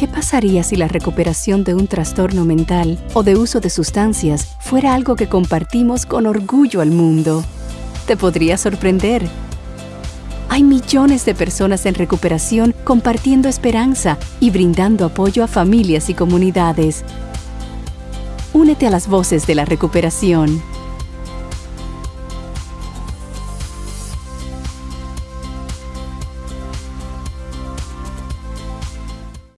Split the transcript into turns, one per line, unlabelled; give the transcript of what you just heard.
¿Qué pasaría si la recuperación de un trastorno mental o de uso de sustancias fuera algo que compartimos con orgullo al mundo? Te podría sorprender. Hay millones de personas en recuperación compartiendo esperanza y brindando apoyo a familias y comunidades. Únete a las voces de la recuperación